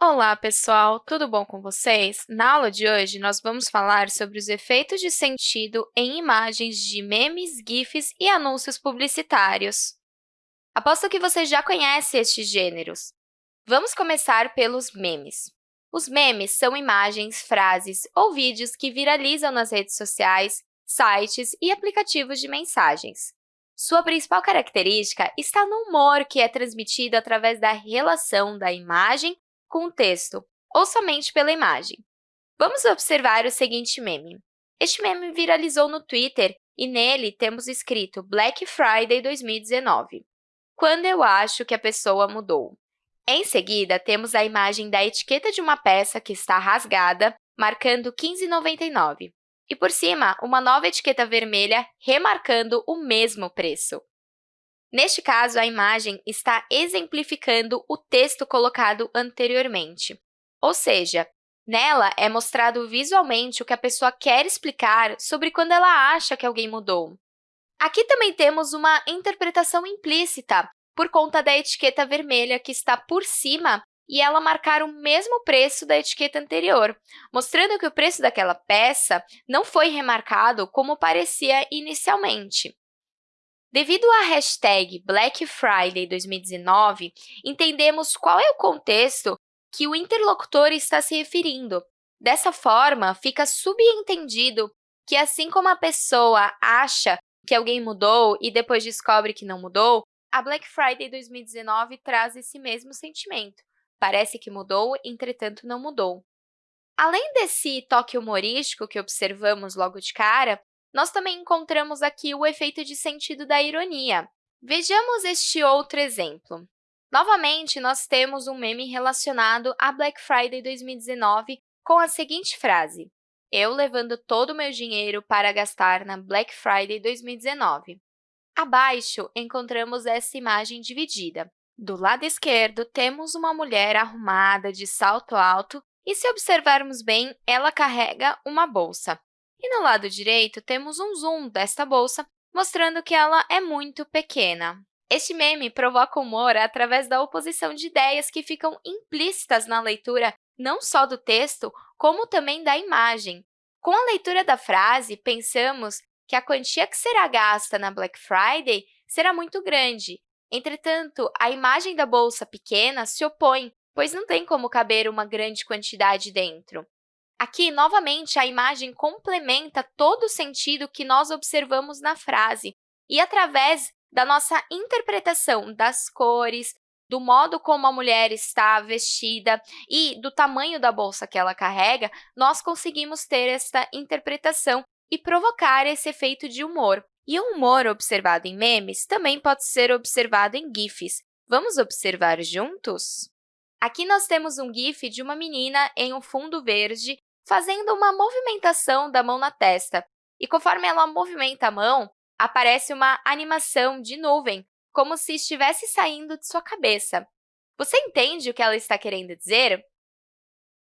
Olá, pessoal! Tudo bom com vocês? Na aula de hoje, nós vamos falar sobre os efeitos de sentido em imagens de memes, GIFs e anúncios publicitários. Aposto que você já conhece estes gêneros. Vamos começar pelos memes. Os memes são imagens, frases ou vídeos que viralizam nas redes sociais, sites e aplicativos de mensagens. Sua principal característica está no humor que é transmitido através da relação da imagem com o texto, ou somente pela imagem. Vamos observar o seguinte meme. Este meme viralizou no Twitter e nele temos escrito Black Friday 2019, quando eu acho que a pessoa mudou. Em seguida, temos a imagem da etiqueta de uma peça que está rasgada, marcando 15,99, e por cima, uma nova etiqueta vermelha remarcando o mesmo preço. Neste caso, a imagem está exemplificando o texto colocado anteriormente, ou seja, nela é mostrado visualmente o que a pessoa quer explicar sobre quando ela acha que alguém mudou. Aqui também temos uma interpretação implícita, por conta da etiqueta vermelha que está por cima e ela marcar o mesmo preço da etiqueta anterior, mostrando que o preço daquela peça não foi remarcado como parecia inicialmente. Devido à hashtag Black Friday 2019, entendemos qual é o contexto que o interlocutor está se referindo. Dessa forma, fica subentendido que, assim como a pessoa acha que alguém mudou e depois descobre que não mudou, a Black Friday 2019 traz esse mesmo sentimento. Parece que mudou, entretanto não mudou. Além desse toque humorístico que observamos logo de cara, nós também encontramos aqui o efeito de sentido da ironia. Vejamos este outro exemplo. Novamente, nós temos um meme relacionado a Black Friday 2019 com a seguinte frase, eu levando todo o meu dinheiro para gastar na Black Friday 2019. Abaixo, encontramos essa imagem dividida. Do lado esquerdo, temos uma mulher arrumada de salto alto e, se observarmos bem, ela carrega uma bolsa. E no lado direito, temos um zoom desta bolsa, mostrando que ela é muito pequena. Este meme provoca humor através da oposição de ideias que ficam implícitas na leitura não só do texto, como também da imagem. Com a leitura da frase, pensamos que a quantia que será gasta na Black Friday será muito grande. Entretanto, a imagem da bolsa pequena se opõe, pois não tem como caber uma grande quantidade dentro. Aqui, novamente, a imagem complementa todo o sentido que nós observamos na frase, e através da nossa interpretação das cores, do modo como a mulher está vestida e do tamanho da bolsa que ela carrega, nós conseguimos ter esta interpretação e provocar esse efeito de humor. E o humor observado em memes também pode ser observado em GIFs. Vamos observar juntos? Aqui nós temos um GIF de uma menina em um fundo verde fazendo uma movimentação da mão na testa. E conforme ela movimenta a mão, aparece uma animação de nuvem, como se estivesse saindo de sua cabeça. Você entende o que ela está querendo dizer?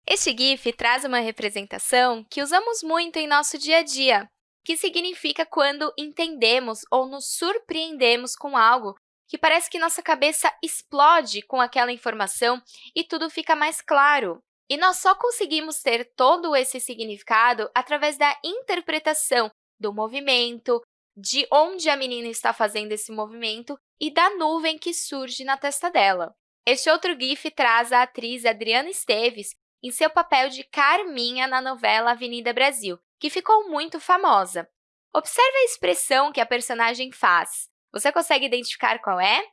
Este GIF traz uma representação que usamos muito em nosso dia a dia, que significa quando entendemos ou nos surpreendemos com algo que parece que nossa cabeça explode com aquela informação e tudo fica mais claro. E nós só conseguimos ter todo esse significado através da interpretação do movimento, de onde a menina está fazendo esse movimento e da nuvem que surge na testa dela. Este outro GIF traz a atriz Adriana Esteves em seu papel de Carminha na novela Avenida Brasil, que ficou muito famosa. Observe a expressão que a personagem faz. Você consegue identificar qual é?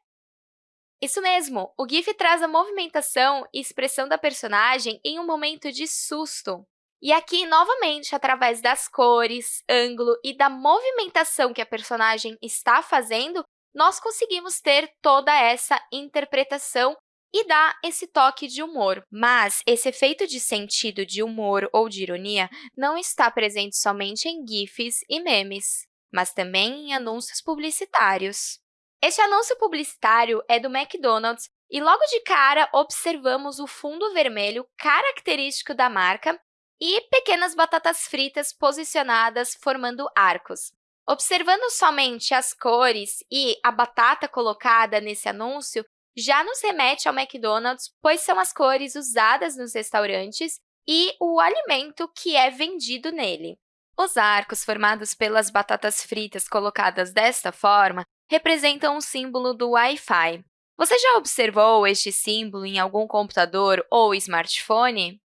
Isso mesmo, o GIF traz a movimentação e expressão da personagem em um momento de susto. E aqui, novamente, através das cores, ângulo e da movimentação que a personagem está fazendo, nós conseguimos ter toda essa interpretação e dar esse toque de humor. Mas esse efeito de sentido de humor ou de ironia não está presente somente em GIFs e memes, mas também em anúncios publicitários. Este anúncio publicitário é do McDonald's e logo de cara observamos o fundo vermelho característico da marca e pequenas batatas fritas posicionadas formando arcos. Observando somente as cores e a batata colocada nesse anúncio, já nos remete ao McDonald's, pois são as cores usadas nos restaurantes e o alimento que é vendido nele. Os arcos formados pelas batatas fritas colocadas desta forma representam o símbolo do Wi-Fi. Você já observou este símbolo em algum computador ou smartphone?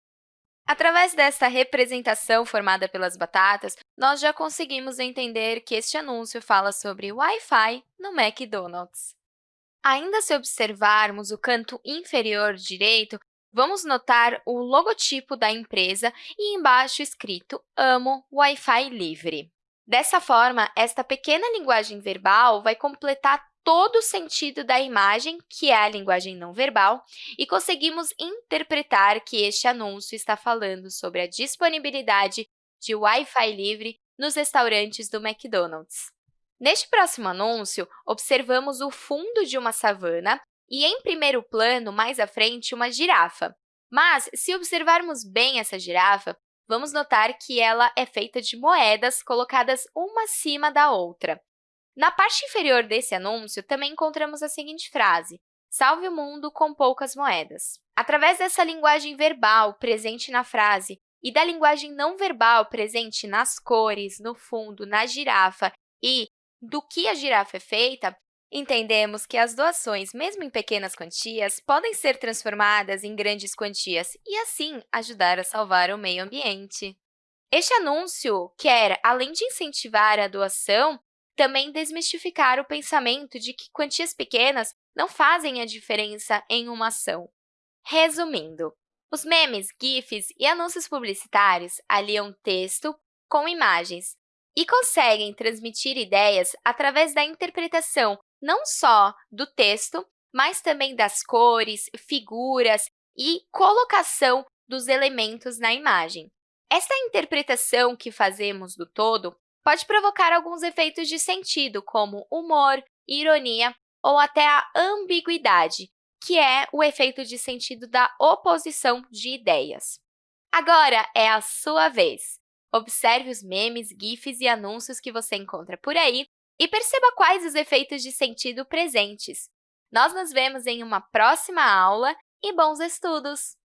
Através desta representação formada pelas batatas, nós já conseguimos entender que este anúncio fala sobre Wi-Fi no McDonald's. Ainda se observarmos o canto inferior direito, vamos notar o logotipo da empresa e embaixo escrito Amo Wi-Fi Livre. Dessa forma, esta pequena linguagem verbal vai completar todo o sentido da imagem, que é a linguagem não verbal, e conseguimos interpretar que este anúncio está falando sobre a disponibilidade de Wi-Fi livre nos restaurantes do McDonald's. Neste próximo anúncio, observamos o fundo de uma savana e, em primeiro plano, mais à frente, uma girafa. Mas, se observarmos bem essa girafa, vamos notar que ela é feita de moedas colocadas uma acima da outra. Na parte inferior desse anúncio, também encontramos a seguinte frase, Salve o mundo com poucas moedas. Através dessa linguagem verbal presente na frase e da linguagem não verbal presente nas cores, no fundo, na girafa e do que a girafa é feita, entendemos que as doações, mesmo em pequenas quantias, podem ser transformadas em grandes quantias e, assim, ajudar a salvar o meio ambiente. Este anúncio quer, além de incentivar a doação, também desmistificar o pensamento de que quantias pequenas não fazem a diferença em uma ação. Resumindo, os memes, GIFs e anúncios publicitários aliam texto com imagens e conseguem transmitir ideias através da interpretação não só do texto, mas também das cores, figuras e colocação dos elementos na imagem. Esta interpretação que fazemos do todo pode provocar alguns efeitos de sentido, como humor, ironia ou até a ambiguidade, que é o efeito de sentido da oposição de ideias. Agora é a sua vez. Observe os memes, gifs e anúncios que você encontra por aí e perceba quais os efeitos de sentido presentes. Nós nos vemos em uma próxima aula e bons estudos!